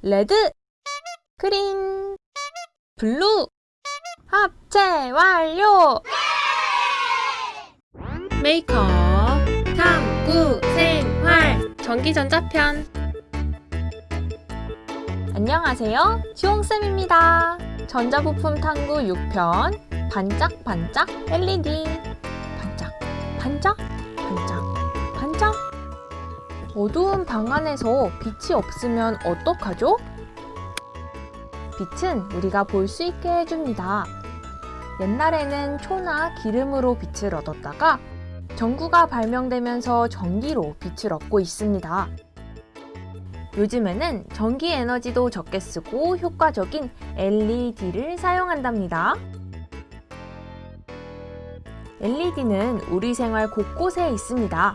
Red, green, blue, 합체 완료! 메이커 탐구, 생활, 전기전자편. 안녕하세요. 지홍쌤입니다. 전자부품 탐구 6편, 반짝반짝 LED. 반짝, 반짝, 반짝. 어두운 방 안에서 빛이 없으면 어떡하죠? 빛은 우리가 볼 수 있게 해줍니다. 옛날에는 초나 기름으로 빛을 얻었다가 전구가 발명되면서 전기로 빛을 얻고 있습니다. 요즘에는 전기 에너지도 적게 쓰고 효과적인 LED를 사용한답니다. LED는 우리 생활 곳곳에 있습니다.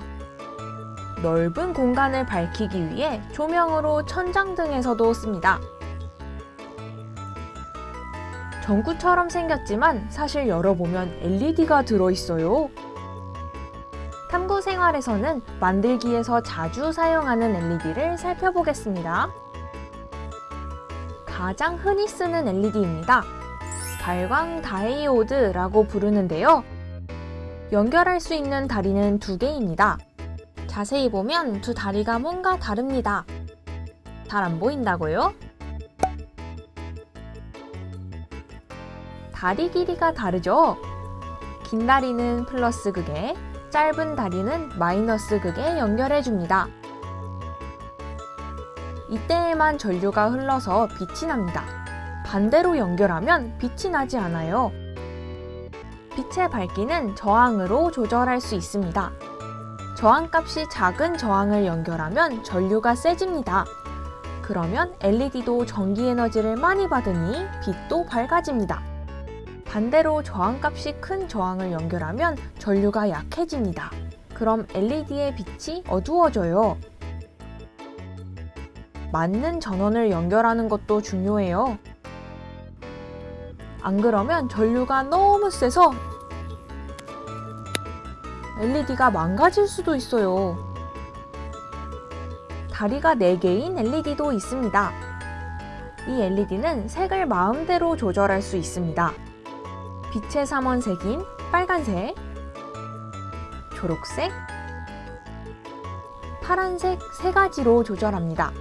넓은 공간을 밝히기 위해 조명으로 천장 등에서도 씁니다. 전구처럼 생겼지만 사실 열어보면 LED가 들어있어요. 탐구 생활에서는 만들기에서 자주 사용하는 LED를 살펴보겠습니다. 가장 흔히 쓰는 LED입니다. 발광 다이오드라고 부르는데요. 연결할 수 있는 다리는 두 개입니다. 자세히 보면 두 다리가 뭔가 다릅니다. 잘 안 보인다고요? 다리 길이가 다르죠? 긴 다리는 플러스 극에, 짧은 다리는 마이너스 극에 연결해줍니다. 이때에만 전류가 흘러서 빛이 납니다. 반대로 연결하면 빛이 나지 않아요. 빛의 밝기는 저항으로 조절할 수 있습니다. 저항값이 작은 저항을 연결하면 전류가 세집니다. 그러면 LED도 전기 에너지를 많이 받으니 빛도 밝아집니다. 반대로 저항값이 큰 저항을 연결하면 전류가 약해집니다. 그럼 LED의 빛이 어두워져요. 맞는 전원을 연결하는 것도 중요해요. 안 그러면 전류가 너무 세서 LED가 망가질 수도 있어요. 다리가 4개인 LED도 있습니다. 이 LED는 색을 마음대로 조절할 수 있습니다. 빛의 삼원색인 빨간색, 초록색, 파란색 세 가지로 조절합니다.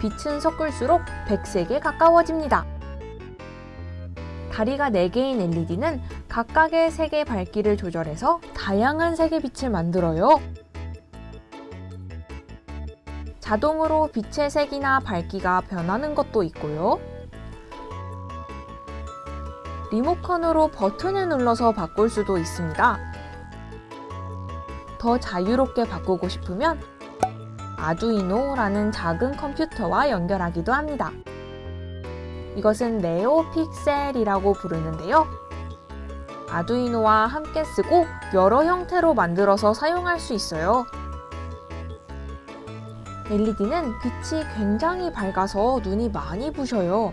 빛은 섞을수록 백색에 가까워집니다. 다리가 4개인 LED는 각각의 색의 밝기를 조절해서 다양한 색의 빛을 만들어요. 자동으로 빛의 색이나 밝기가 변하는 것도 있고요. 리모컨으로 버튼을 눌러서 바꿀 수도 있습니다. 더 자유롭게 바꾸고 싶으면 아두이노라는 작은 컴퓨터와 연결하기도 합니다. 이것은 네오픽셀이라고 부르는데요. 아두이노와 함께 쓰고 여러 형태로 만들어서 사용할 수 있어요. LED는 빛이 굉장히 밝아서 눈이 많이 부셔요.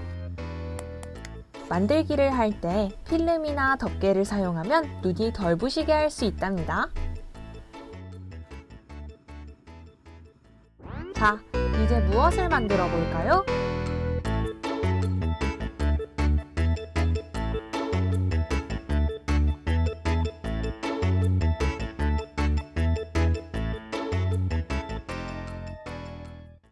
만들기를 할 때 필름이나 덮개를 사용하면 눈이 덜 부시게 할 수 있답니다. 자, 이제 무엇을 만들어 볼까요?